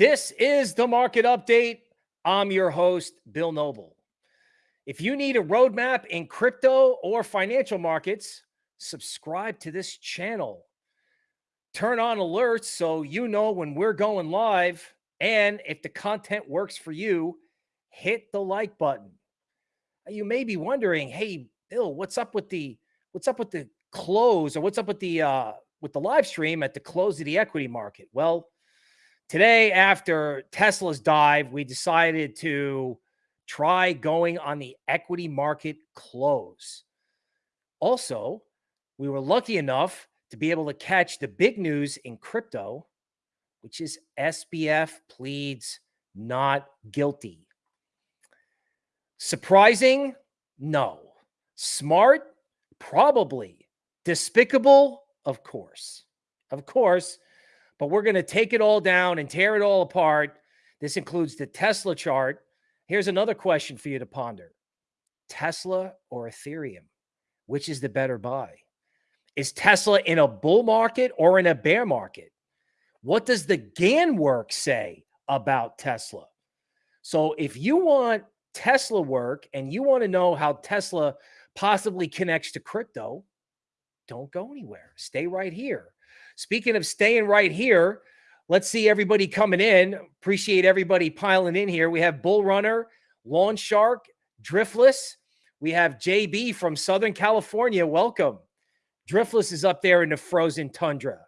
This is the market update. I'm your host, Bill Noble. If you need a roadmap in crypto or financial markets, subscribe to this channel. Turn on alerts so you know when we're going live. And if the content works for you, hit the like button. You may be wondering, hey, Bill, what's up with the what's up with the close or what's up with the uh with the live stream at the close of the equity market? Well, today after Tesla's dive, we decided to try going on the equity market close. Also, we were lucky enough to be able to catch the big news in crypto, which is SBF pleads not guilty. Surprising? No. Smart? Probably. Despicable? Of course. Of course. But we're going to take it all down and tear it all apart. This includes the Tesla chart. Here's another question for you to ponder Tesla or Ethereum? Which is the better buy? Is Tesla in a bull market or in a bear market? What does the Gann work say about Tesla? So if you want Tesla work and you want to know how Tesla possibly connects to crypto, don't go anywhere. Stay right here. Speaking of staying right here, let's see everybody coming in. Appreciate everybody piling in here. We have Bull Runner, Lawn Shark, Driftless. We have JB from Southern California. Welcome. Driftless is up there in the frozen tundra.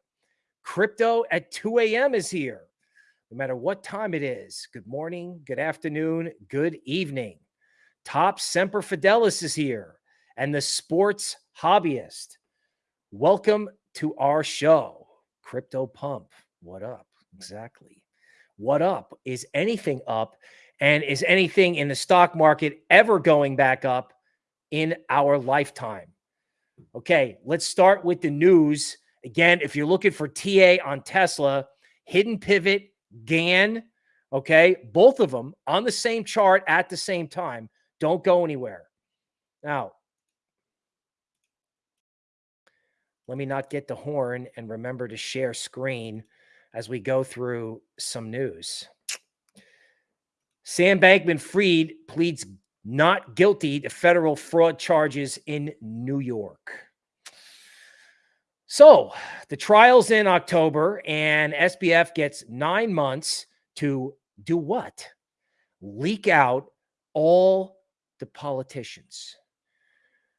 Crypto at 2 a.m. is here. No matter what time it is. Good morning, good afternoon, good evening. Top Semper Fidelis is here and the sports hobbyist. Welcome to our show, Crypto Pump. What up? Exactly. What up? Is anything up? And is anything in the stock market ever going back up in our lifetime? Okay, let's start with the news. Again, if you're looking for TA on Tesla, hidden pivot, Gann, okay, both of them on the same chart at the same time. Don't go anywhere. Now, let me not get the horn and remember to share screen as we go through some news. Sam Bankman Fried pleads not guilty to federal fraud charges in New York. So the trial's in October, and SBF gets nine months to do what? Leak out all the politicians.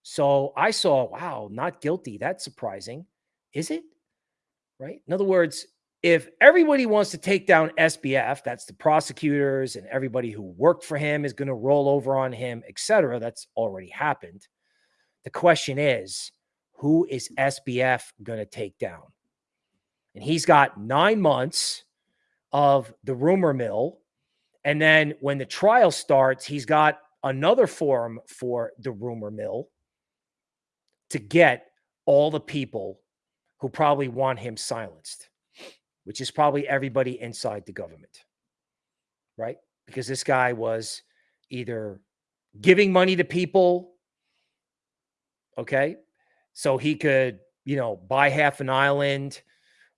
So I saw, wow, not guilty. That's surprising. Is it? Right. In other words, if everybody wants to take down SBF, that's the prosecutors and everybody who worked for him is going to roll over on him, etc. That's already happened. The question is, who is SBF going to take down? And he's got nine months of the rumor mill. And then when the trial starts, he's got another forum for the rumor mill to get all the people who probably want him silenced, which is probably everybody inside the government, right? Because this guy was either giving money to people, okay, so he could, you know, buy half an island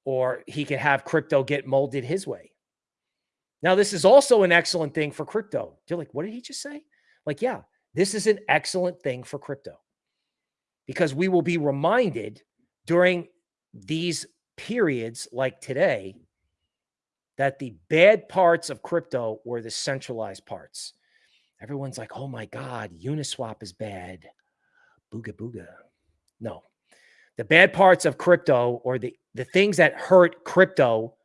or he could have crypto get molded his way. Now, this is also an excellent thing for crypto. You're like, what did he just say? Like, yeah, this is an excellent thing for crypto because we will be reminded during these periods like today that the bad parts of crypto were the centralized parts. Everyone's like, oh my God, Uniswap is bad. Booga booga. No. The bad parts of crypto or the, the things that hurt crypto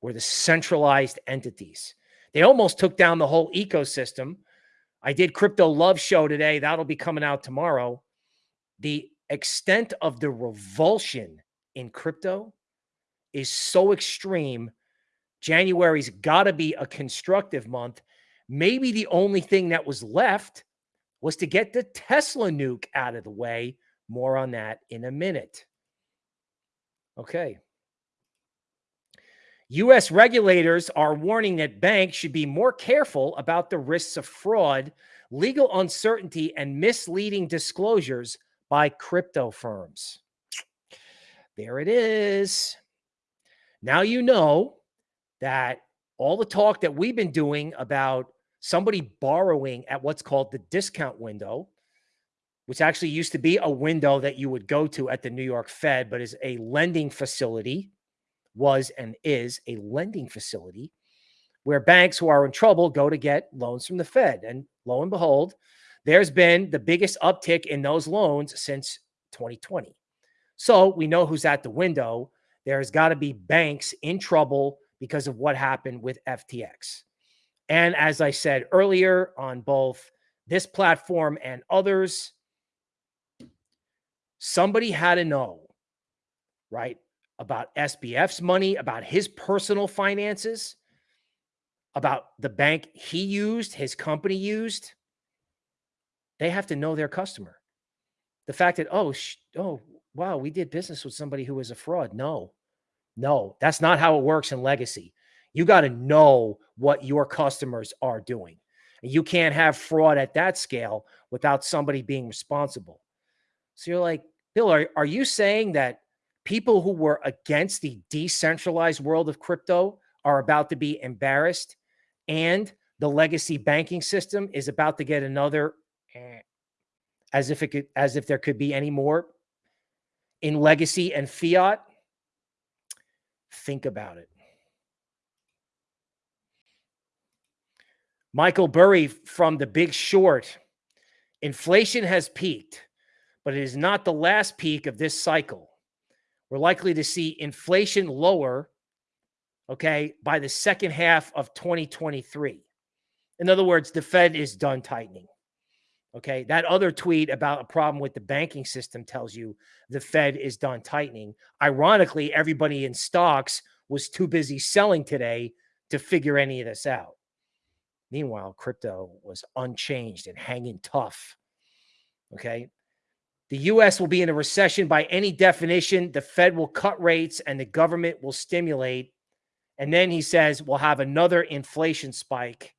were the centralized entities. They almost took down the whole ecosystem. I did Crypto Love Show today. That'll be coming out tomorrow the extent of the revulsion in crypto is so extreme. January's got to be a constructive month. Maybe the only thing that was left was to get the Tesla nuke out of the way. More on that in a minute. Okay. U.S. regulators are warning that banks should be more careful about the risks of fraud, legal uncertainty, and misleading disclosures by crypto firms. There it is. Now you know that all the talk that we've been doing about somebody borrowing at what's called the discount window, which actually used to be a window that you would go to at the New York Fed, but is a lending facility, was and is a lending facility where banks who are in trouble go to get loans from the Fed. And lo and behold, there's been the biggest uptick in those loans since 2020. So we know who's at the window. There's got to be banks in trouble because of what happened with FTX. And as I said earlier on both this platform and others, somebody had to know, right, about SBF's money, about his personal finances, about the bank he used, his company used. They have to know their customer. The fact that, oh, oh, wow, we did business with somebody who was a fraud. No, no, that's not how it works in legacy. You got to know what your customers are doing. And you can't have fraud at that scale without somebody being responsible. So you're like, Bill, are, are you saying that people who were against the decentralized world of crypto are about to be embarrassed and the legacy banking system is about to get another Eh, as if it could as if there could be any more in legacy and fiat think about it michael burry from the big short inflation has peaked but it is not the last peak of this cycle we're likely to see inflation lower okay, by the second half of 2023. In other words, the Fed is done tightening. Okay. That other tweet about a problem with the banking system tells you the Fed is done tightening. Ironically, everybody in stocks was too busy selling today to figure any of this out. Meanwhile, crypto was unchanged and hanging tough. Okay. The US will be in a recession by any definition. The Fed will cut rates and the government will stimulate and then he says we'll have another inflation spike.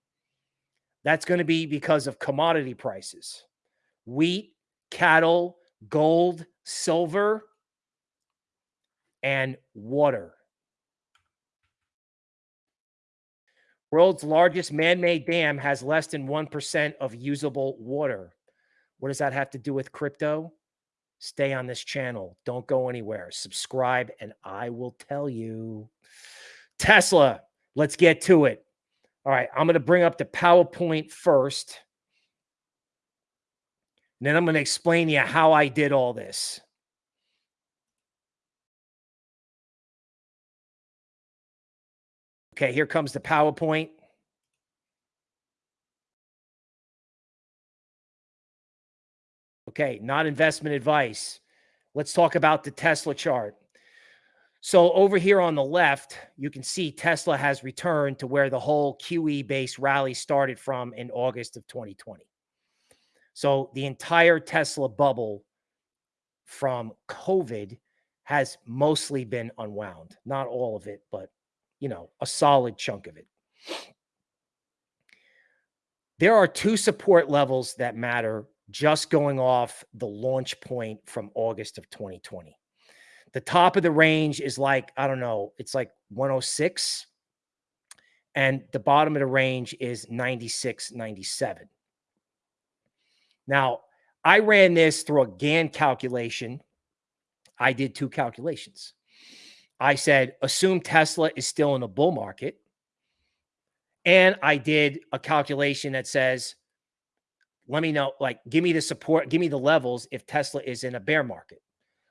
That's going to be because of commodity prices wheat, cattle, gold, silver, and water. World's largest man made dam has less than 1% of usable water. What does that have to do with crypto? Stay on this channel. Don't go anywhere. Subscribe, and I will tell you. Tesla, let's get to it. All right, I'm going to bring up the PowerPoint first. And then I'm going to explain to you how I did all this. Okay, here comes the PowerPoint. Okay, not investment advice. Let's talk about the Tesla chart. So over here on the left, you can see Tesla has returned to where the whole QE based rally started from in August of 2020. So the entire Tesla bubble from COVID has mostly been unwound. Not all of it, but you know, a solid chunk of it. There are two support levels that matter just going off the launch point from August of 2020. The top of the range is like, I don't know, it's like 106. And the bottom of the range is 96, 97. Now, I ran this through a Gann calculation. I did two calculations. I said, assume Tesla is still in a bull market. And I did a calculation that says, let me know, like, give me the support, give me the levels if Tesla is in a bear market.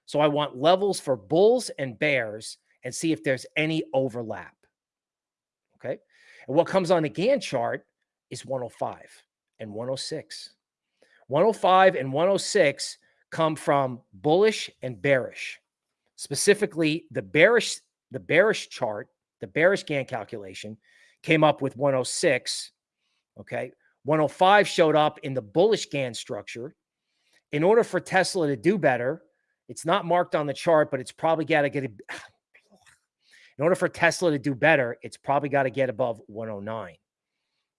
So I want levels for bulls and bears and see if there's any overlap. Okay. And what comes on the Gann chart is 105 and 106. 105 and 106 come from bullish and bearish. Specifically, the bearish the bearish chart, the bearish Gann calculation came up with 106. Okay. 105 showed up in the bullish Gann structure. In order for Tesla to do better, it's not marked on the chart, but it's probably got to get in order for Tesla to do better, it's probably got to get above 109.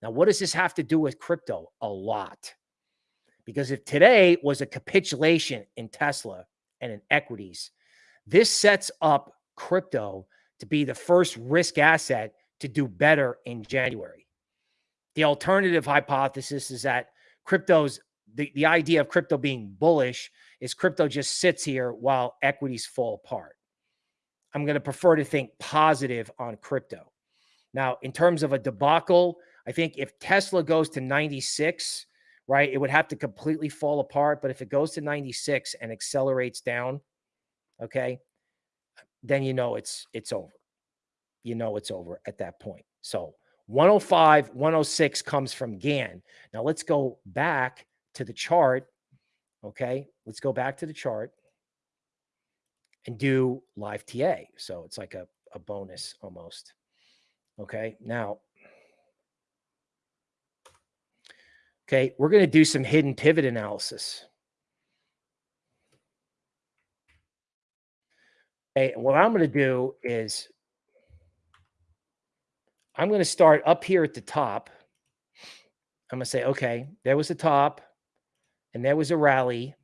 Now, what does this have to do with crypto? A lot. Because if today was a capitulation in Tesla and in equities, this sets up crypto to be the first risk asset to do better in January. The alternative hypothesis is that crypto's the, the idea of crypto being bullish is crypto just sits here while equities fall apart. I'm going to prefer to think positive on crypto. Now, in terms of a debacle, I think if Tesla goes to 96, right, it would have to completely fall apart. But if it goes to 96 and accelerates down, okay, then you know it's it's over. You know it's over at that point. So 105, 106 comes from Gann. Now let's go back to the chart. Okay, let's go back to the chart and do live TA. So it's like a, a bonus almost. Okay, now Okay, we're going to do some hidden pivot analysis. Okay, what I'm going to do is I'm going to start up here at the top. I'm going to say, okay, there was a top and there was a rally.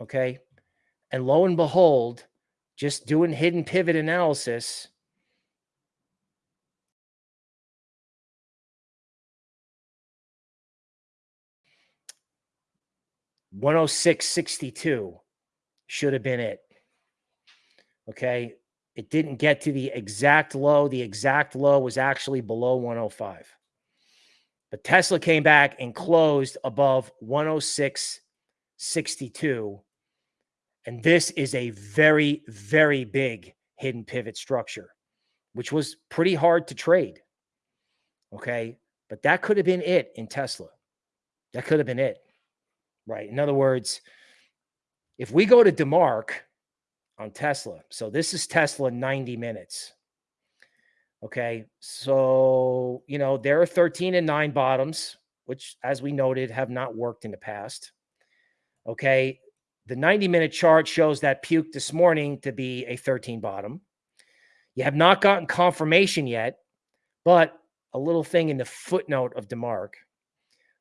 Okay. And lo and behold, just doing hidden pivot analysis, 106.62 should have been it. Okay. It didn't get to the exact low. The exact low was actually below 105. But Tesla came back and closed above 106.62. And this is a very, very big hidden pivot structure, which was pretty hard to trade. Okay. But that could have been it in Tesla. That could have been it right? In other words, if we go to DeMark on Tesla, so this is Tesla 90 minutes. Okay. So, you know, there are 13 and nine bottoms, which, as we noted, have not worked in the past. Okay. The 90 minute chart shows that puke this morning to be a 13 bottom. You have not gotten confirmation yet, but a little thing in the footnote of DeMark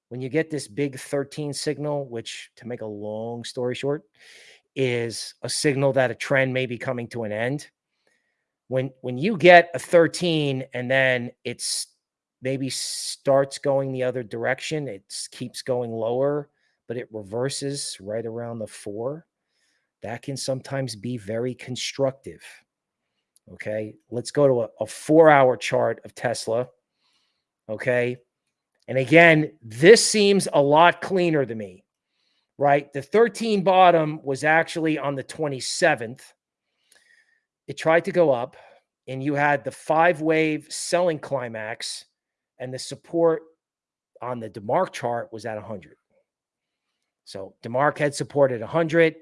when you get this big 13 signal, which to make a long story short, is a signal that a trend may be coming to an end. When when you get a 13 and then it's maybe starts going the other direction, it keeps going lower, but it reverses right around the four. That can sometimes be very constructive. Okay, let's go to a, a four hour chart of Tesla. Okay, and again, this seems a lot cleaner to me, right? The 13 bottom was actually on the 27th. It tried to go up, and you had the five wave selling climax, and the support on the DeMark chart was at 100. So DeMark had supported 100.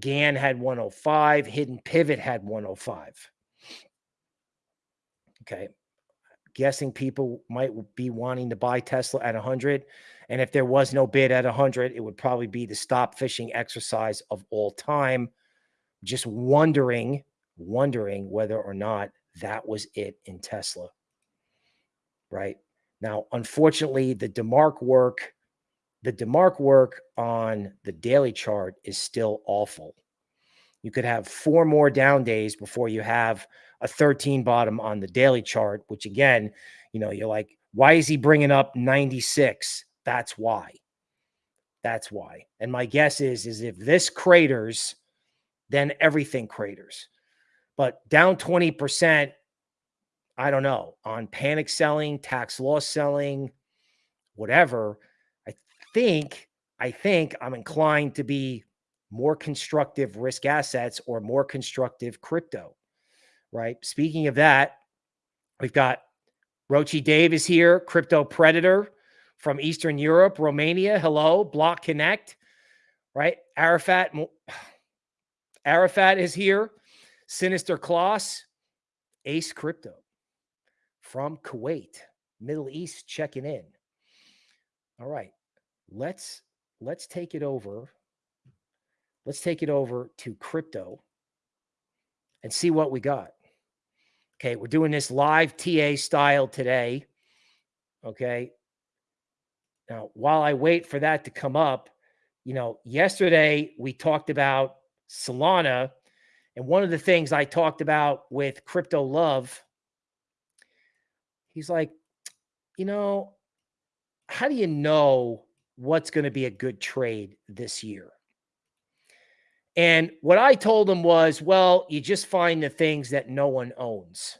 Gann had 105. Hidden Pivot had 105. Okay guessing people might be wanting to buy Tesla at 100. And if there was no bid at 100, it would probably be the stop fishing exercise of all time. Just wondering, wondering whether or not that was it in Tesla. Right now, unfortunately, the DeMark work, the DeMark work on the daily chart is still awful. You could have four more down days before you have a 13 bottom on the daily chart, which again, you know, you're like, why is he bringing up 96? That's why. That's why. And my guess is, is if this craters, then everything craters. But down 20%, I don't know, on panic selling, tax loss selling, whatever, I think, I think I'm inclined to be more constructive risk assets or more constructive crypto right? Speaking of that, we've got Rochi Dave is here, Crypto Predator from Eastern Europe, Romania. Hello, Block Connect, right? Arafat, Arafat is here. Sinister Kloss, Ace Crypto from Kuwait, Middle East checking in. All right, let's let's take it over. Let's take it over to crypto and see what we got. Okay, we're doing this live TA style today. Okay. Now, while I wait for that to come up, you know, yesterday we talked about Solana And one of the things I talked about with Crypto Love, he's like, you know, how do you know what's going to be a good trade this year? And what I told him was, well, you just find the things that no one owns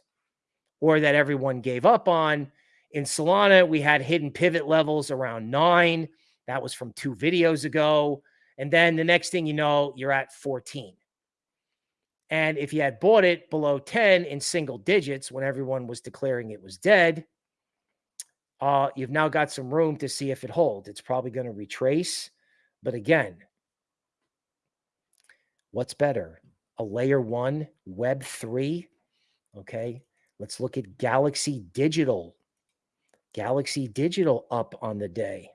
or that everyone gave up on. In Solana, we had hidden pivot levels around nine. That was from two videos ago. And then the next thing you know, you're at 14. And if you had bought it below 10 in single digits when everyone was declaring it was dead, uh, you've now got some room to see if it holds. It's probably going to retrace. But again, what's better? A layer one, web three. Okay. Let's look at Galaxy Digital. Galaxy Digital up on the day.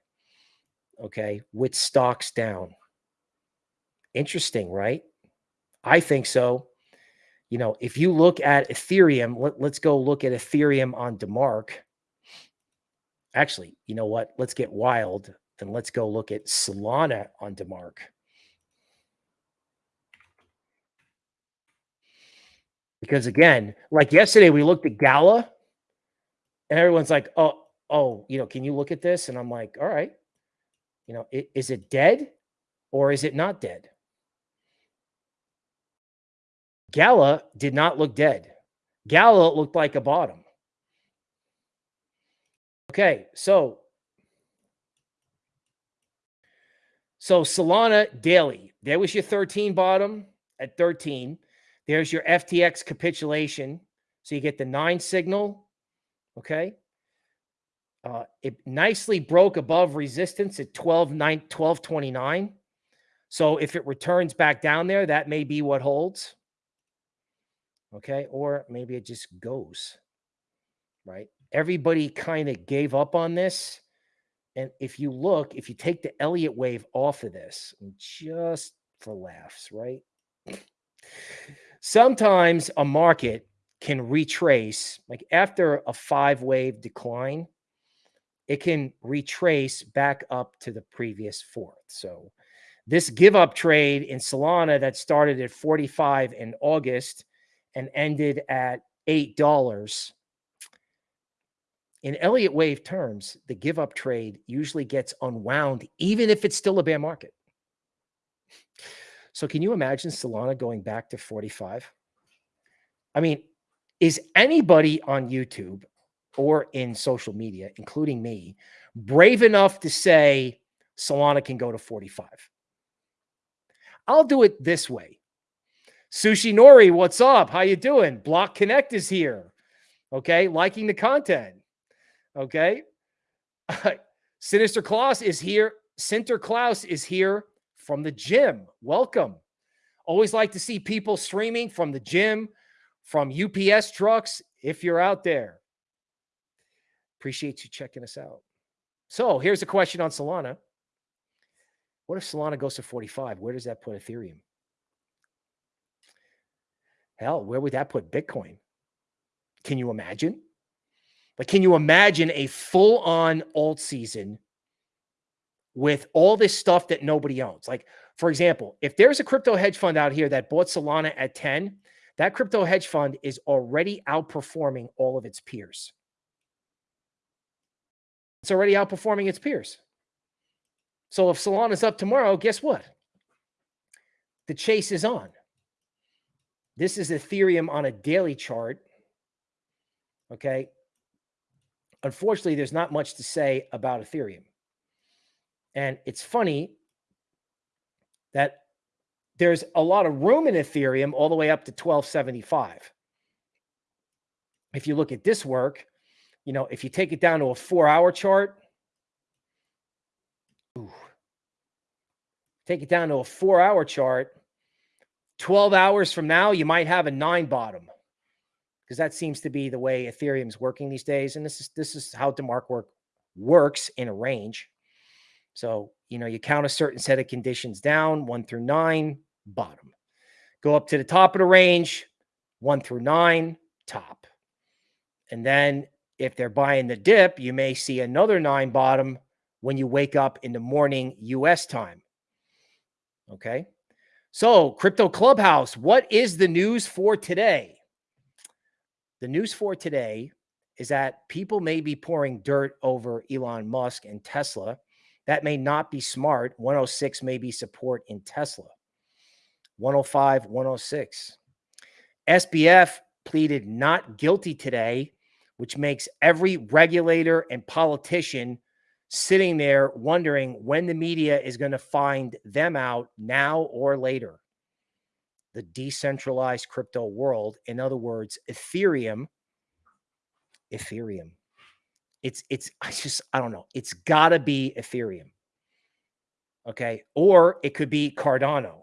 Okay. With stocks down. Interesting, right? I think so. You know, if you look at Ethereum, let, let's go look at Ethereum on DeMark. Actually, you know what? Let's get wild and let's go look at Solana on DeMark. Because again, like yesterday, we looked at Gala and everyone's like, oh, oh, you know, can you look at this? And I'm like, all right, you know, is it dead or is it not dead? Gala did not look dead. Gala looked like a bottom. Okay, so so Solana daily. There was your 13 bottom at 13. There's your FTX capitulation. So you get the nine signal. Okay. Uh, it nicely broke above resistance at 12, 9, 1229. So if it returns back down there, that may be what holds. Okay. Or maybe it just goes. Right. Everybody kind of gave up on this. And if you look, if you take the Elliott wave off of this, just for laughs, right? Sometimes a market can retrace, like after a five wave decline, it can retrace back up to the previous fourth. So this give up trade in Solana that started at 45 in August and ended at $8. In Elliott wave terms, the give up trade usually gets unwound, even if it's still a bear market. So can you imagine Solana going back to 45? I mean, is anybody on YouTube or in social media, including me, brave enough to say Solana can go to 45? I'll do it this way. Sushi Nori, what's up? How you doing? Block Connect is here. Okay, liking the content. Okay. Sinister Klaus is here. Sinter Klaus is here from the gym. Welcome. Always like to see people streaming from the gym, from UPS trucks, if you're out there. Appreciate you checking us out. So here's a question on Solana. What if Solana goes to 45? Where does that put Ethereum? Hell, where would that put Bitcoin? Can you imagine? Like, can you imagine a full on alt season with all this stuff that nobody owns? Like, for example, if there's a crypto hedge fund out here that bought Solana at 10, that crypto hedge fund is already outperforming all of its peers. It's already outperforming its peers. So if Solana's up tomorrow, guess what? The chase is on. This is Ethereum on a daily chart. Okay. Unfortunately, there's not much to say about Ethereum. And it's funny that there's a lot of room in Ethereum all the way up to 1275. If you look at this work, you know, if you take it down to a four hour chart, ooh, take it down to a four hour chart, 12 hours from now, you might have a nine bottom because that seems to be the way Ethereum's working these days. And this is this is how DeMark work works in a range. So, you know, you count a certain set of conditions down, one through nine, bottom. Go up to the top of the range, one through nine, top. And then if they're buying the dip, you may see another nine bottom when you wake up in the morning US time. Okay. So, Crypto Clubhouse, what is the news for today? The news for today is that people may be pouring dirt over Elon Musk and Tesla. That may not be smart. 106 may be support in Tesla. 105, 106. SBF pleaded not guilty today, which makes every regulator and politician sitting there wondering when the media is going to find them out now or later. The decentralized crypto world, in other words, Ethereum, Ethereum. It's it's I just I don't know. It's got to be Ethereum. Okay? Or it could be Cardano.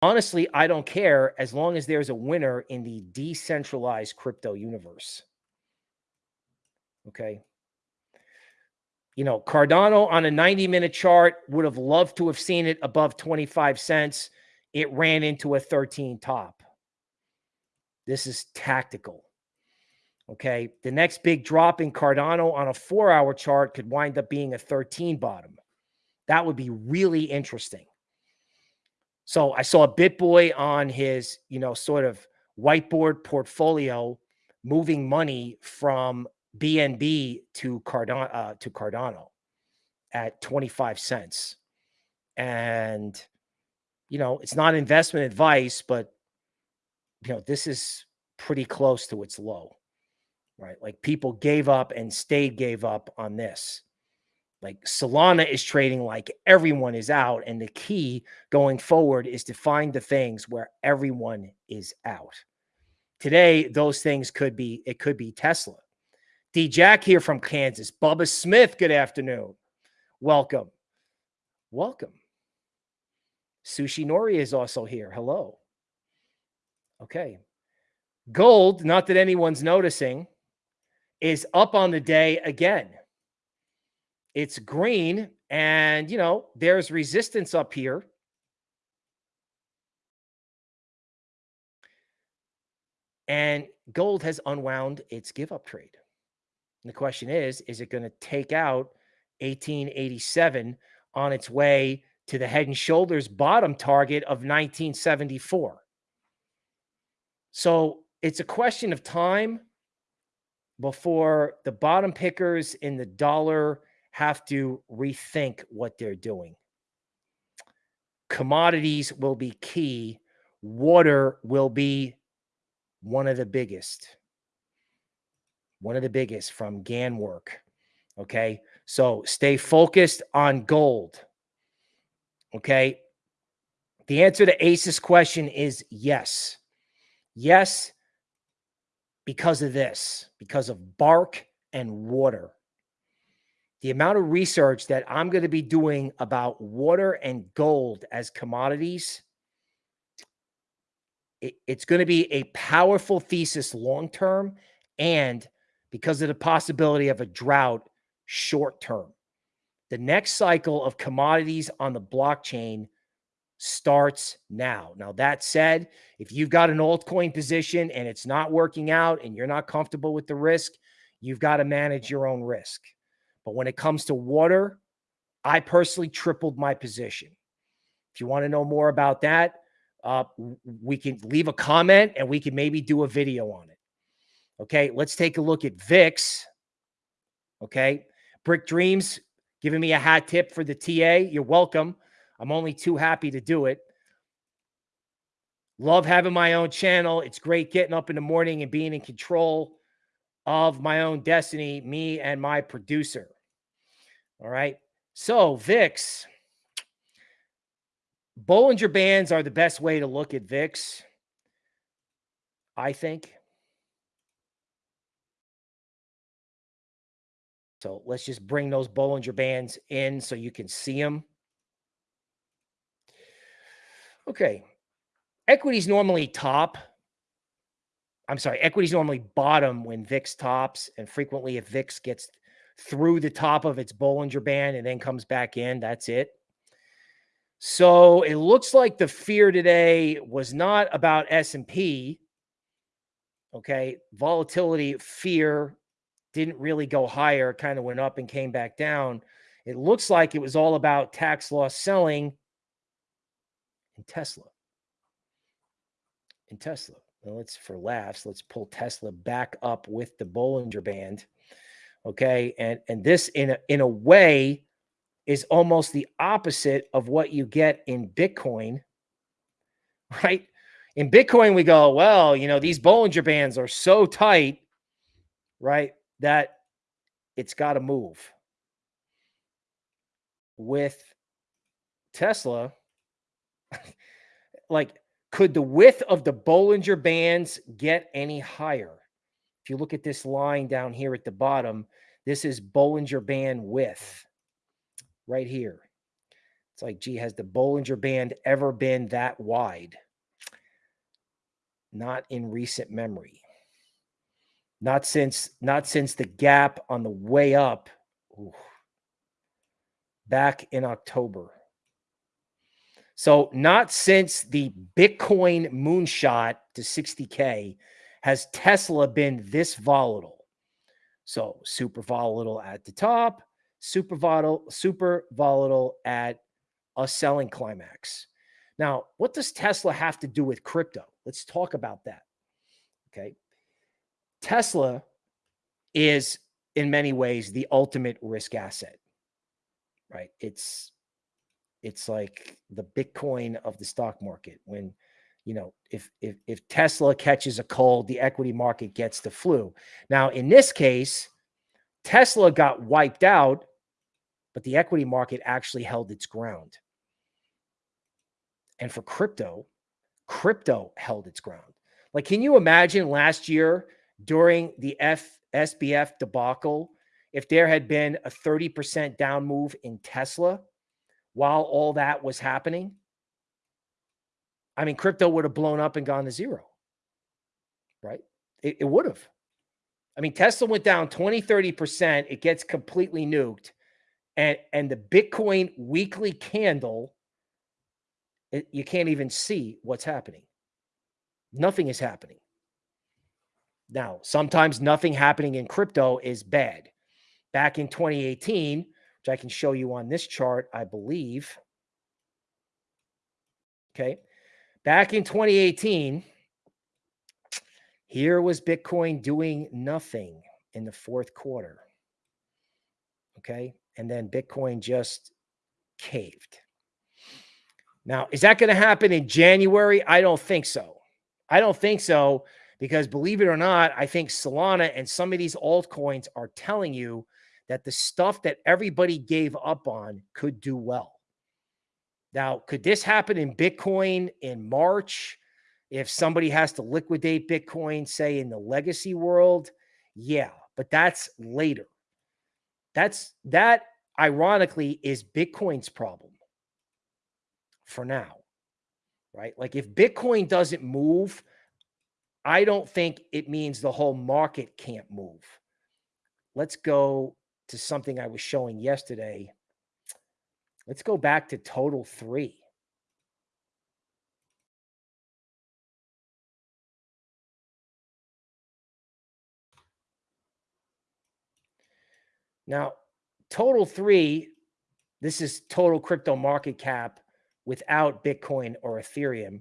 Honestly, I don't care as long as there's a winner in the decentralized crypto universe. Okay? You know, Cardano on a 90 minute chart would have loved to have seen it above 25 cents. It ran into a 13 top. This is tactical. Okay. The next big drop in Cardano on a four hour chart could wind up being a 13 bottom. That would be really interesting. So I saw BitBoy on his, you know, sort of whiteboard portfolio moving money from BNB to Cardano uh, to Cardano at 25 cents. And you know, it's not investment advice, but you know, this is pretty close to its low. Right? Like people gave up and stayed gave up on this. Like Solana is trading like everyone is out and the key going forward is to find the things where everyone is out. Today those things could be it could be Tesla Jack here from Kansas. Bubba Smith, good afternoon. Welcome. Welcome. Sushi Nori is also here. Hello. Okay. Gold, not that anyone's noticing, is up on the day again. It's green, and you know, there's resistance up here. And gold has unwound its give up trade. And the question is, is it going to take out 1887 on its way to the head and shoulders bottom target of 1974? So it's a question of time before the bottom pickers in the dollar have to rethink what they're doing. Commodities will be key. Water will be one of the biggest one of the biggest from Gann work. Okay. So stay focused on gold. Okay. The answer to Ace's question is yes. Yes, because of this, because of bark and water. The amount of research that I'm going to be doing about water and gold as commodities, it, it's going to be a powerful thesis long term and because of the possibility of a drought short term. The next cycle of commodities on the blockchain starts now. Now, that said, if you've got an altcoin position and it's not working out and you're not comfortable with the risk, you've got to manage your own risk. But when it comes to water, I personally tripled my position. If you want to know more about that, uh, we can leave a comment and we can maybe do a video on it. Okay, let's take a look at VIX. Okay, Brick Dreams giving me a hat tip for the TA. You're welcome. I'm only too happy to do it. Love having my own channel. It's great getting up in the morning and being in control of my own destiny, me and my producer. All right. So, VIX, Bollinger Bands are the best way to look at VIX, I think. So let's just bring those Bollinger Bands in so you can see them. Okay. Equities normally top. I'm sorry, equities normally bottom when VIX tops. And frequently, if VIX gets through the top of its Bollinger Band and then comes back in, that's it. So it looks like the fear today was not about S&P. Okay. Volatility, fear, didn't really go higher, kind of went up and came back down. It looks like it was all about tax loss selling in Tesla. In Tesla. Now let's for laughs, let's pull Tesla back up with the Bollinger Band. Okay. And and this in a in a way is almost the opposite of what you get in Bitcoin. Right? In Bitcoin, we go, well, you know, these Bollinger Bands are so tight, right? That it's got to move. With Tesla, like, could the width of the Bollinger Bands get any higher? If you look at this line down here at the bottom, this is Bollinger Band width right here. It's like, gee, has the Bollinger Band ever been that wide? Not in recent memory. Not since not since the gap on the way up back in October. So not since the Bitcoin moonshot to 60k has Tesla been this volatile. So super volatile at the top, super volatile, super volatile at a selling climax. Now, what does Tesla have to do with crypto? Let's talk about that. Okay. Tesla is in many ways the ultimate risk asset, right? It's it's like the Bitcoin of the stock market. When you know, if if if Tesla catches a cold, the equity market gets the flu. Now, in this case, Tesla got wiped out, but the equity market actually held its ground. And for crypto, crypto held its ground. Like, can you imagine last year during the F SBF debacle, if there had been a 30% down move in Tesla while all that was happening, I mean, crypto would have blown up and gone to zero, right? It, it would have. I mean, Tesla went down 20, 30%. It gets completely nuked. And, and the Bitcoin weekly candle, it, you can't even see what's happening. Nothing is happening. Now, sometimes nothing happening in crypto is bad. Back in 2018, which I can show you on this chart, I believe. Okay. Back in 2018, here was Bitcoin doing nothing in the fourth quarter. Okay. And then Bitcoin just caved. Now, is that going to happen in January? I don't think so. I don't think so because believe it or not, I think Solana and some of these altcoins are telling you that the stuff that everybody gave up on could do well. Now, could this happen in Bitcoin in March if somebody has to liquidate Bitcoin, say in the legacy world? Yeah, but that's later. That's that ironically is Bitcoin's problem for now, right? Like if Bitcoin doesn't move, I don't think it means the whole market can't move. Let's go to something I was showing yesterday. Let's go back to total three. Now, total three, this is total crypto market cap without Bitcoin or Ethereum.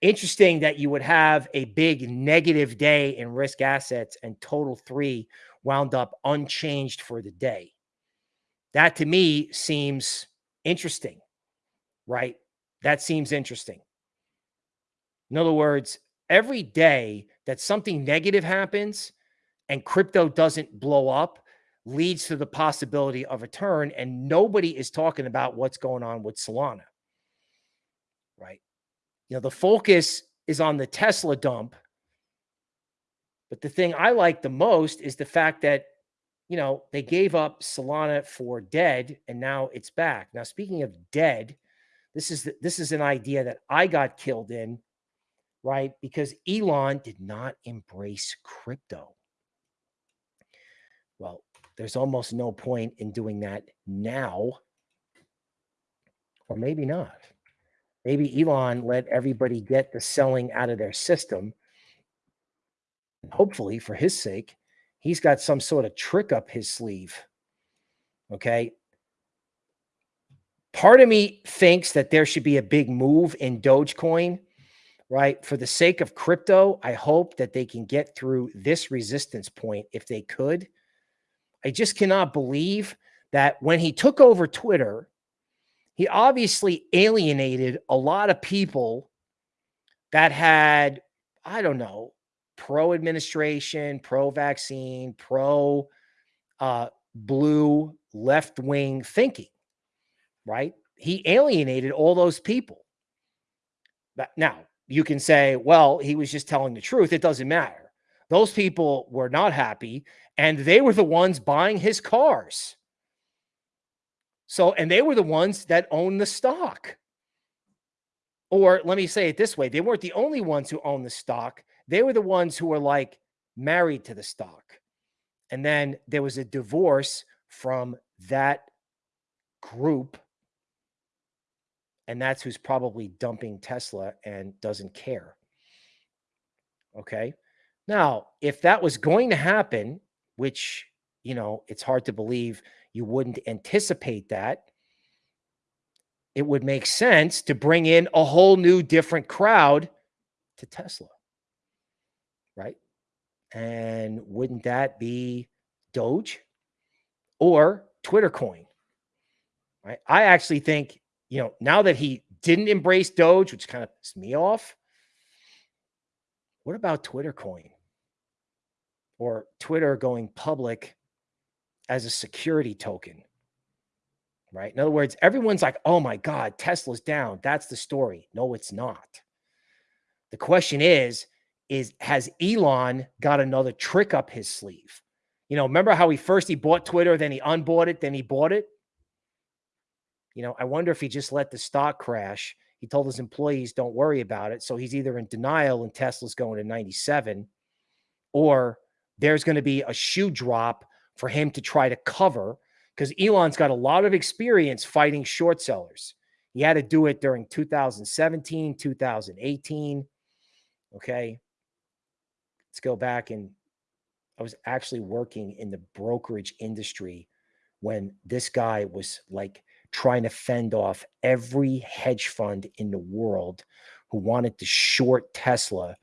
Interesting that you would have a big negative day in risk assets and total three wound up unchanged for the day. That to me seems interesting, right? That seems interesting. In other words, every day that something negative happens and crypto doesn't blow up leads to the possibility of a turn. And nobody is talking about what's going on with Solana, right? You know, the focus is on the Tesla dump. But the thing I like the most is the fact that, you know, they gave up Solana for dead and now it's back. Now, speaking of dead, this is the, this is an idea that I got killed in, right? Because Elon did not embrace crypto. Well, there's almost no point in doing that now, or maybe not. Maybe Elon let everybody get the selling out of their system. Hopefully, for his sake, he's got some sort of trick up his sleeve. Okay. part of me thinks that there should be a big move in Dogecoin, right? For the sake of crypto, I hope that they can get through this resistance point if they could. I just cannot believe that when he took over Twitter, he obviously alienated a lot of people that had, I don't know, pro administration, pro vaccine, pro uh, blue left wing thinking, right? He alienated all those people. But now you can say, well, he was just telling the truth. It doesn't matter. Those people were not happy and they were the ones buying his cars. So, and they were the ones that owned the stock. Or let me say it this way they weren't the only ones who owned the stock. They were the ones who were like married to the stock. And then there was a divorce from that group. And that's who's probably dumping Tesla and doesn't care. Okay. Now, if that was going to happen, which, you know, it's hard to believe you wouldn't anticipate that, it would make sense to bring in a whole new different crowd to Tesla. Right. And wouldn't that be Doge or Twitter coin? Right. I actually think, you know, now that he didn't embrace Doge, which kind of pissed me off, what about Twitter coin? Or Twitter going public as a security token? Right. In other words, everyone's like, oh my God, Tesla's down. That's the story. No, it's not. The question is, is has Elon got another trick up his sleeve? You know, remember how he first he bought Twitter, then he unbought it, then he bought it. You know, I wonder if he just let the stock crash. He told his employees, "Don't worry about it." So he's either in denial and Tesla's going to 97, or there's going to be a shoe drop for him to try to cover because Elon's got a lot of experience fighting short sellers. He had to do it during 2017, 2018. Okay. Let's go back and I was actually working in the brokerage industry when this guy was like trying to fend off every hedge fund in the world who wanted to short Tesla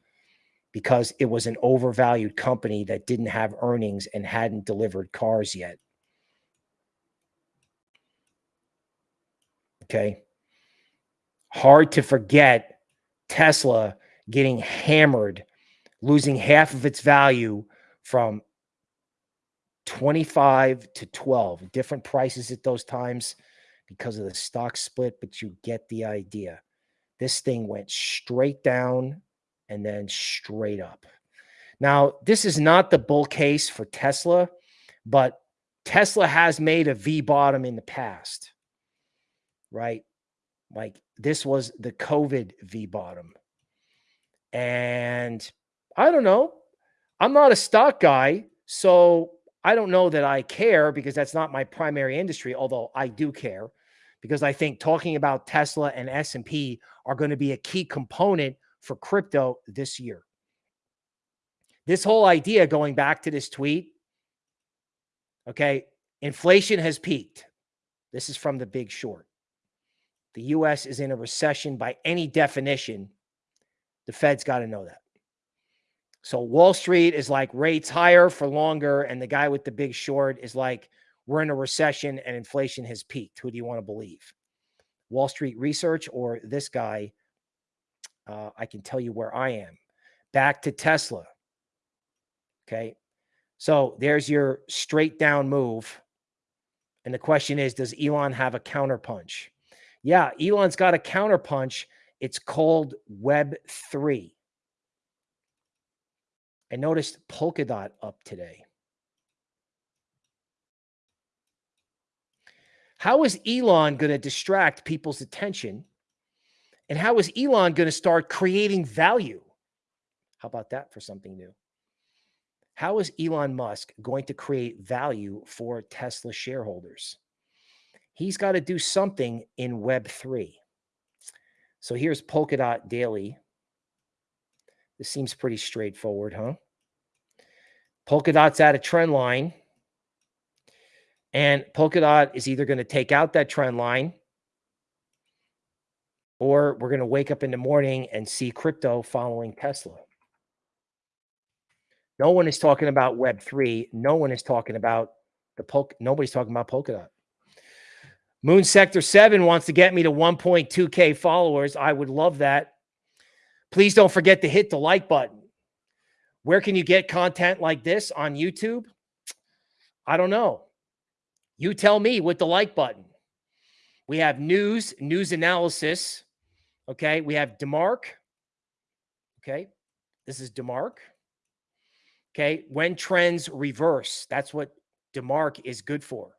because it was an overvalued company that didn't have earnings and hadn't delivered cars yet. Okay. Hard to forget Tesla getting hammered losing half of its value from 25 to 12 different prices at those times because of the stock split but you get the idea this thing went straight down and then straight up. Now this is not the bull case for tesla but tesla has made a v bottom in the past right? Like this was the covid v bottom and I don't know. I'm not a stock guy, so I don't know that I care because that's not my primary industry, although I do care because I think talking about Tesla and S&P are going to be a key component for crypto this year. This whole idea going back to this tweet, okay, inflation has peaked. This is from the big short. The US is in a recession by any definition. The Fed's got to know that. So Wall Street is like rates higher for longer, and the guy with the big short is like, we're in a recession and inflation has peaked. Who do you want to believe? Wall Street Research or this guy? Uh, I can tell you where I am. Back to Tesla. Okay. So there's your straight down move. And the question is, does Elon have a counterpunch? Yeah, Elon's got a counterpunch. It's called Web3. I noticed Polkadot up today. How is Elon going to distract people's attention? And how is Elon going to start creating value? How about that for something new? How is Elon Musk going to create value for Tesla shareholders? He's got to do something in Web3. So here's Polkadot Daily. This seems pretty straightforward, huh? Polkadot's at a trend line. And Polkadot is either going to take out that trend line or we're going to wake up in the morning and see crypto following Tesla. No one is talking about Web3. No one is talking about the poke. Nobody's talking about Polkadot. Moon Sector 7 wants to get me to 1.2K followers. I would love that. Please don't forget to hit the like button. Where can you get content like this on YouTube? I don't know. You tell me with the like button. We have news, news analysis. Okay. We have DeMark. Okay. This is DeMark. Okay. When trends reverse, that's what DeMark is good for.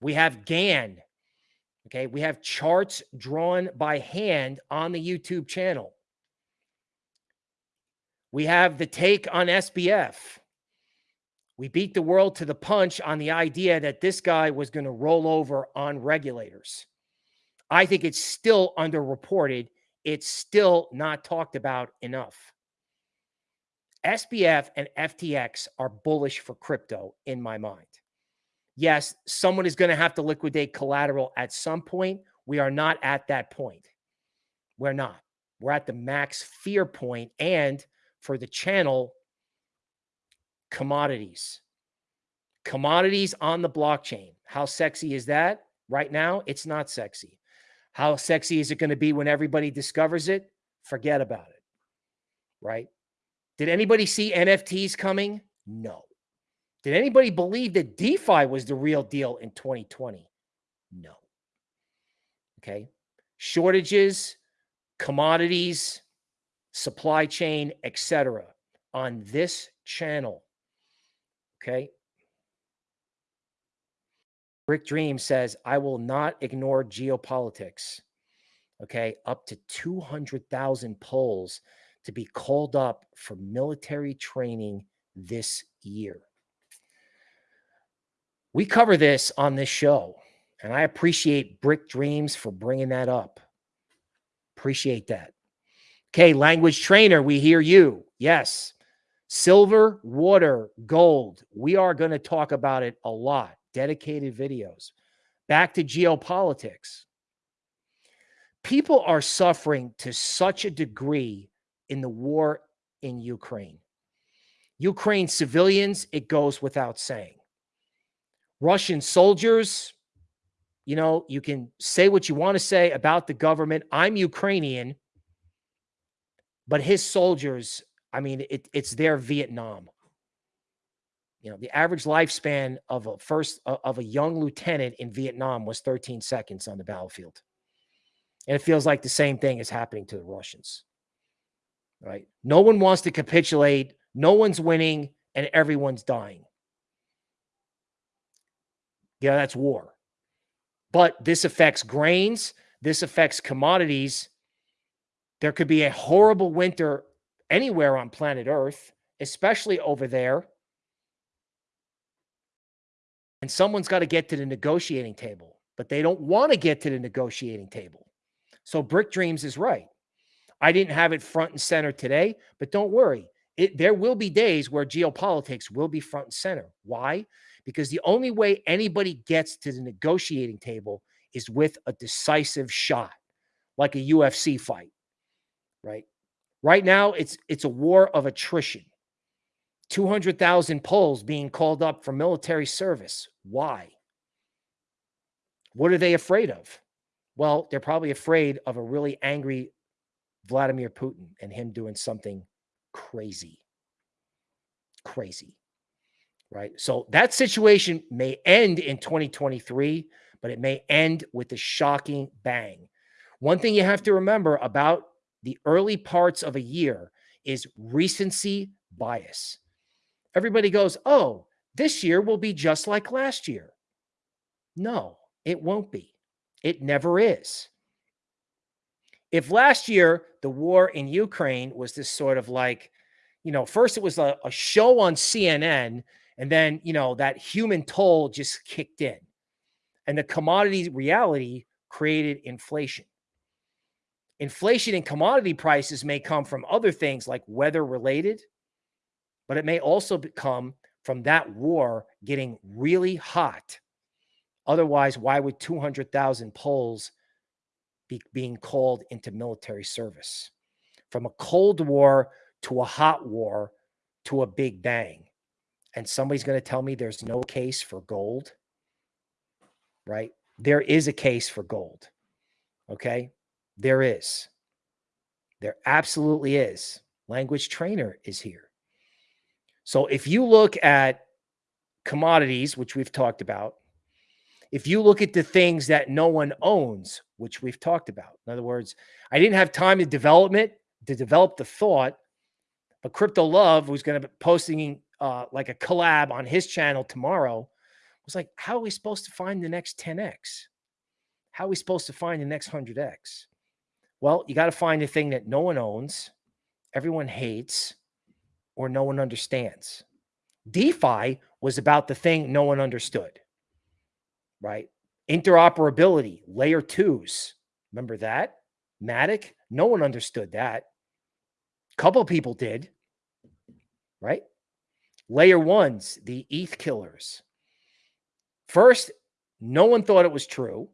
We have Gann. Okay. We have charts drawn by hand on the YouTube channel. We have the take on SBF. We beat the world to the punch on the idea that this guy was going to roll over on regulators. I think it's still underreported. It's still not talked about enough. SBF and FTX are bullish for crypto in my mind. Yes, someone is going to have to liquidate collateral at some point. We are not at that point. We're not. We're at the max fear point and for the channel commodities. Commodities on the blockchain. How sexy is that? Right now, it's not sexy. How sexy is it going to be when everybody discovers it? Forget about it. Right? Did anybody see NFTs coming? No. Did anybody believe that DeFi was the real deal in 2020? No. Okay. Shortages, commodities, supply chain, etc. on this channel Okay. Brick Dream says, I will not ignore geopolitics. Okay. Up to 200,000 Poles to be called up for military training this year. We cover this on this show, and I appreciate Brick Dreams for bringing that up. Appreciate that. Okay, language trainer, we hear you. Yes. Silver, water, gold. We are going to talk about it a lot. Dedicated videos. Back to geopolitics. People are suffering to such a degree in the war in Ukraine. Ukraine civilians, it goes without saying. Russian soldiers, you know, you can say what you want to say about the government. I'm Ukrainian, but his soldiers I mean, it, it's their Vietnam. You know, the average lifespan of a first uh, of a young lieutenant in Vietnam was 13 seconds on the battlefield. And it feels like the same thing is happening to the Russians. Right? No one wants to capitulate, no one's winning, and everyone's dying. Yeah, that's war. But this affects grains, this affects commodities. There could be a horrible winter anywhere on planet Earth, especially over there. And someone's got to get to the negotiating table, but they don't want to get to the negotiating table. So Brick Dreams is right. I didn't have it front and center today, but don't worry. It, there will be days where geopolitics will be front and center. Why? Because the only way anybody gets to the negotiating table is with a decisive shot, like a UFC fight, right? Right now, it's it's a war of attrition. 200,000 Poles being called up for military service. Why? What are they afraid of? Well, they're probably afraid of a really angry Vladimir Putin and him doing something crazy. Crazy. Right? So that situation may end in 2023, but it may end with a shocking bang. One thing you have to remember about the early parts of a year is recency bias. Everybody goes, oh, this year will be just like last year. No, it won't be. It never is. If last year the war in Ukraine was this sort of like, you know, first it was a, a show on CNN, and then, you know, that human toll just kicked in. And the commodity reality created inflation. Inflation in commodity prices may come from other things like weather related, but it may also come from that war getting really hot. Otherwise, why would 200,000 Poles be, being called into military service from a Cold War to a hot war to a big bang. And somebody's going to tell me there's no case for gold, right? There is a case for gold. Okay. There is. There absolutely is. Language trainer is here. So if you look at commodities, which we've talked about, if you look at the things that no one owns, which we've talked about, in other words, I didn't have time to develop it, to develop the thought, but Crypto Love, was going to be posting uh, like a collab on his channel tomorrow, was like, how are we supposed to find the next 10x? How are we supposed to find the next 100x? Well, you got to find the thing that no one owns, everyone hates, or no one understands. DeFi was about the thing no one understood, right? Interoperability, layer twos. Remember that? Matic? No one understood that. Couple people did, right? Layer ones, the ETH killers. First, no one thought it was true.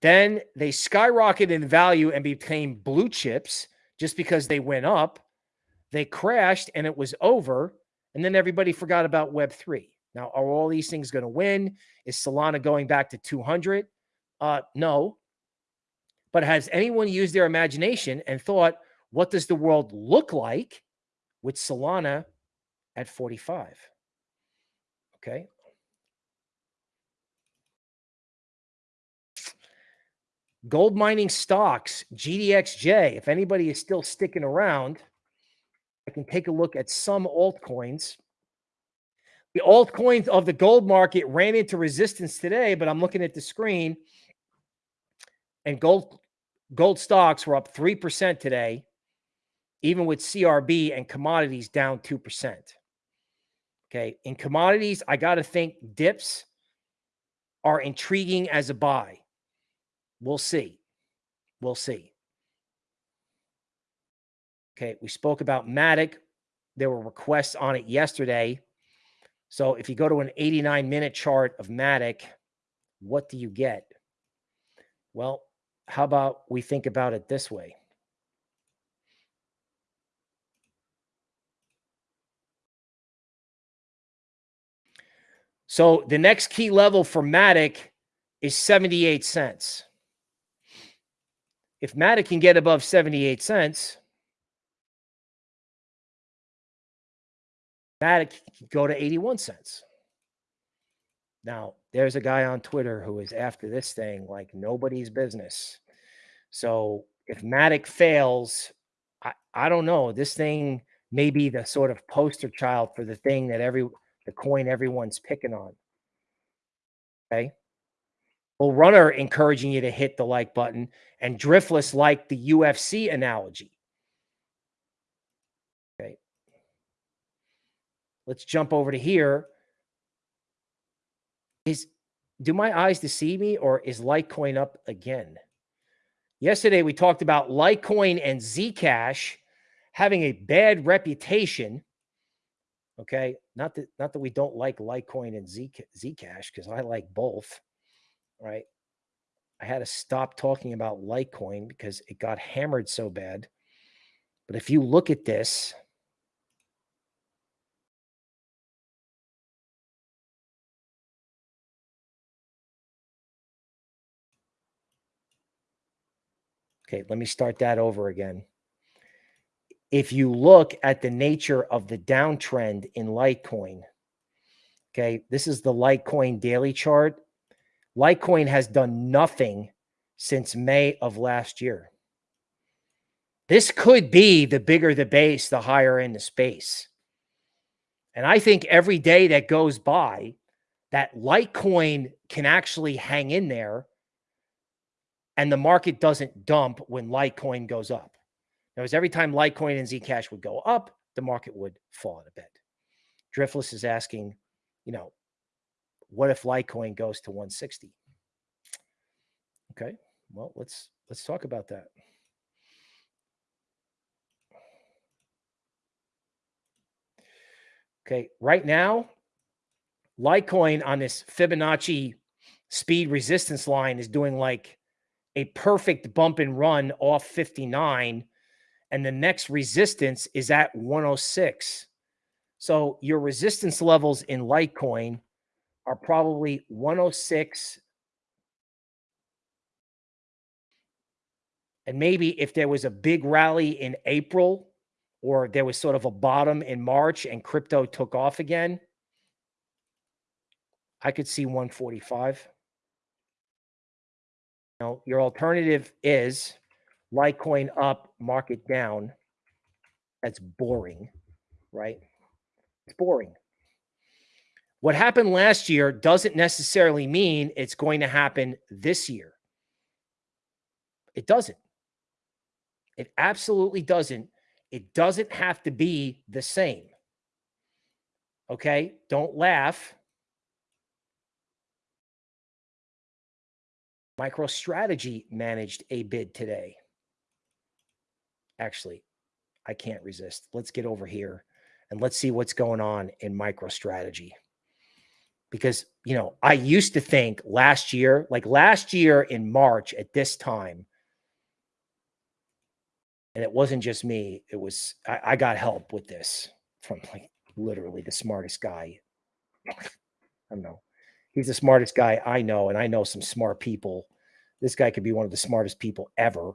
Then they skyrocketed in value and became blue chips just because they went up. They crashed and it was over. And then everybody forgot about Web3. Now, are all these things going to win? Is Solana going back to 200? Uh, no. But has anyone used their imagination and thought, what does the world look like with Solana at 45? Okay. Gold mining stocks, GDXJ. If anybody is still sticking around, I can take a look at some altcoins. The altcoins of the gold market ran into resistance today, but I'm looking at the screen and gold gold stocks were up 3% today, even with CRB and commodities down 2%. Okay. In commodities, I got to think dips are intriguing as a buy. We'll see. We'll see. Okay, we spoke about Matic. There were requests on it yesterday. So if you go to an 89 minute chart of Matic, what do you get? Well, how about we think about it this way? So the next key level for Matic is 78 cents. If Matic can get above 78 cents, Matic can go to 81 cents. Now, there's a guy on Twitter who is after this thing like nobody's business. So if Matic fails, I, I don't know. This thing may be the sort of poster child for the thing that every the coin everyone's picking on. Okay. Well, runner encouraging you to hit the like button and driftless like the UFC analogy. Let's jump over to here. Is do my eyes deceive me or is Litecoin up again? Yesterday we talked about Litecoin and Zcash having a bad reputation. Okay, not that not that we don't like Litecoin and Zcash because I like both right? I had to stop talking about Litecoin because it got hammered so bad. But if you look at this, Okay, let me start that over again. If you look at the nature of the downtrend in Litecoin, okay, this is the Litecoin daily chart. Litecoin has done nothing since May of last year. This could be the bigger the base, the higher in the space. And I think every day that goes by, that Litecoin can actually hang in there and the market doesn't dump when Litecoin goes up. Because every time Litecoin and Zcash would go up, the market would fall in a bit. Driftless is asking, you know, what if Litecoin goes to 160? Okay, well, let's let's talk about that. Okay, right now, Litecoin on this Fibonacci speed resistance line is doing like a perfect bump and run off 59 and the next resistance is at 106. So your resistance levels in Litecoin are probably 106 And maybe if there was a big rally in April or there was sort of a bottom in March and crypto took off again, I could see 145. Now, your alternative is Litecoin up, market down. That's boring, right? It's boring. What happened last year doesn't necessarily mean it's going to happen this year. It doesn't. It absolutely doesn't. It doesn't have to be the same. Okay? Don't laugh. MicroStrategy managed a bid today. Actually, I can't resist. Let's get over here and let's see what's going on in MicroStrategy. Because, you know, I used to think last year, like last year in March at this time, and it wasn't just me, it was, I, I got help with this from like literally the smartest guy. I don't know. He's the smartest guy I know, and I know some smart people. This guy could be one of the smartest people ever.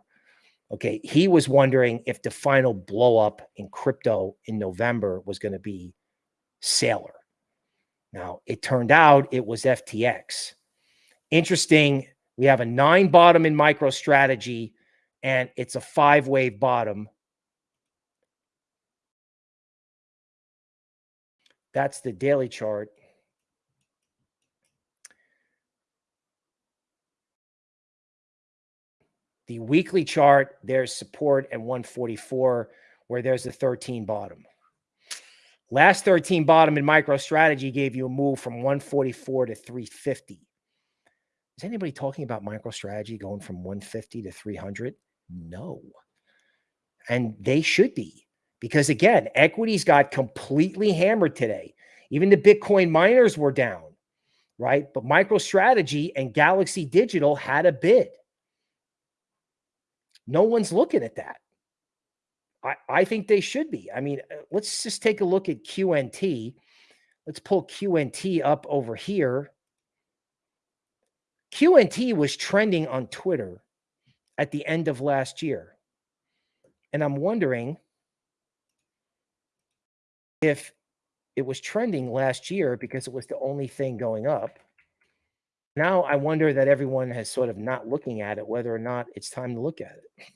Okay. He was wondering if the final blow up in crypto in November was going to be Saylor. Now, it turned out it was FTX. Interesting. We have a nine bottom in MicroStrategy, and it's a five wave bottom. That's the daily chart. The weekly chart, there's support at 144, where there's the 13 bottom. Last 13 bottom in MicroStrategy gave you a move from 144 to 350. Is anybody talking about MicroStrategy going from 150 to 300? No. And they should be because, again, equities got completely hammered today. Even the Bitcoin miners were down, right? But MicroStrategy and Galaxy Digital had a bid. No one's looking at that. I, I think they should be. I mean, uh, let's just take a look at QNT. Let's pull QNT up over here. QNT was trending on Twitter at the end of last year. And I'm wondering if it was trending last year because it was the only thing going up. Now I wonder that everyone has sort of not looking at it, whether or not it's time to look at it.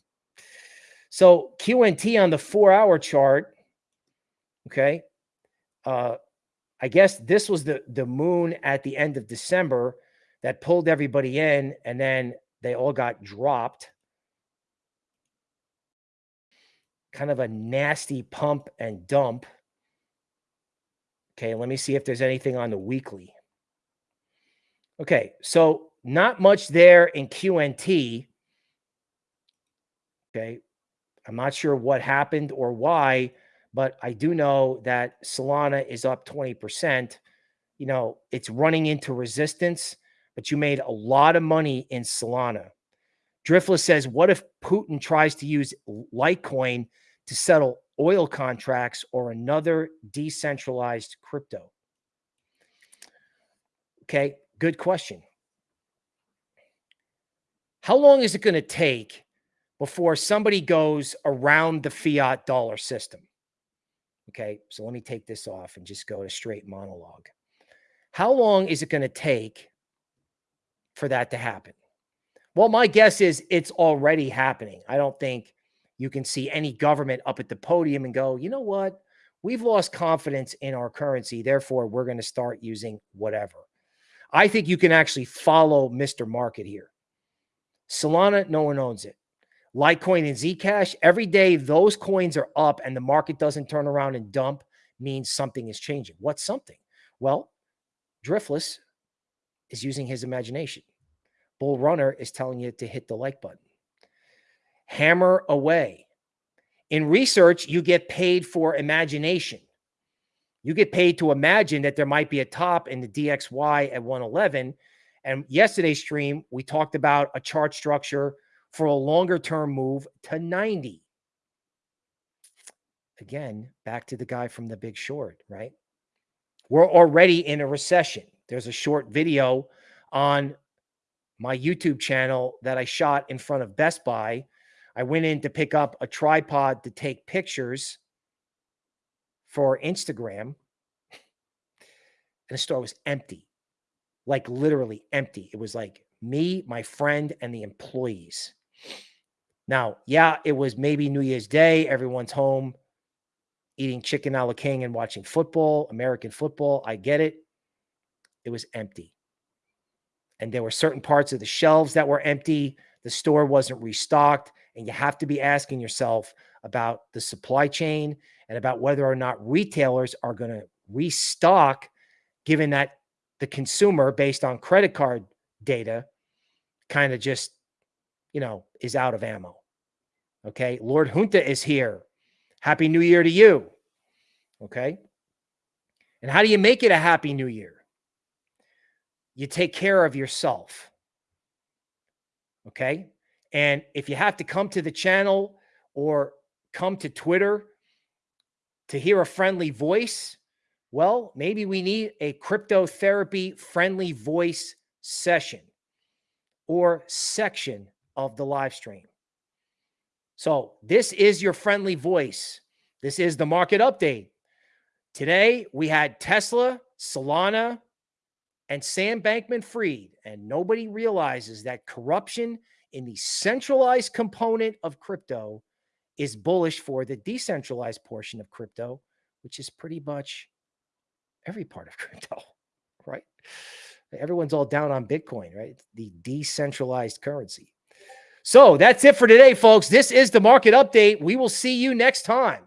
So QNT on the four hour chart, okay. Uh, I guess this was the, the moon at the end of December that pulled everybody in and then they all got dropped. Kind of a nasty pump and dump. Okay, let me see if there's anything on the weekly. Okay, so not much there in QNT. Okay, I'm not sure what happened or why, but I do know that Solana is up 20%. You know, it's running into resistance, but you made a lot of money in Solana. Driftless says, what if Putin tries to use Litecoin to settle oil contracts or another decentralized crypto? Okay, Good question. How long is it going to take before somebody goes around the fiat dollar system? Okay, so let me take this off and just go to straight monologue. How long is it going to take for that to happen? Well, my guess is it's already happening. I don't think you can see any government up at the podium and go, you know what? We've lost confidence in our currency. Therefore, we're going to start using whatever. I think you can actually follow Mr. Market here. Solana, no one owns it. Litecoin and Zcash, every day those coins are up and the market doesn't turn around and dump means something is changing. What's something? Well, Driftless is using his imagination. Bull Runner is telling you to hit the like button. Hammer away. In research, you get paid for imagination. You get paid to imagine that there might be a top in the DXY at 111, And yesterday's stream, we talked about a chart structure for a longer term move to 90. Again, back to the guy from the big short, right? We're already in a recession. There's a short video on my YouTube channel that I shot in front of Best Buy. I went in to pick up a tripod to take pictures for Instagram, and the store was empty like literally empty. It was like me, my friend, and the employees. Now, yeah, it was maybe New Year's Day. Everyone's home eating chicken a la king and watching football, American football. I get it. It was empty. And there were certain parts of the shelves that were empty. The store wasn't restocked. And you have to be asking yourself about the supply chain and about whether or not retailers are going to restock, given that the consumer based on credit card data kind of just, you know, is out of ammo. Okay. Lord Junta is here. Happy New Year to you. Okay. And how do you make it a happy new year? You take care of yourself. Okay. And if you have to come to the channel or come to Twitter to hear a friendly voice, well, maybe we need a cryptotherapy friendly voice session or section of the live stream. So, this is your friendly voice. This is the market update. Today, we had Tesla, Solana, and Sam Bankman-Fried, And nobody realizes that corruption in the centralized component of crypto is bullish for the decentralized portion of crypto, which is pretty much every part of crypto, right? Everyone's all down on Bitcoin, right? The decentralized currency. So that's it for today, folks. This is the market update. We will see you next time.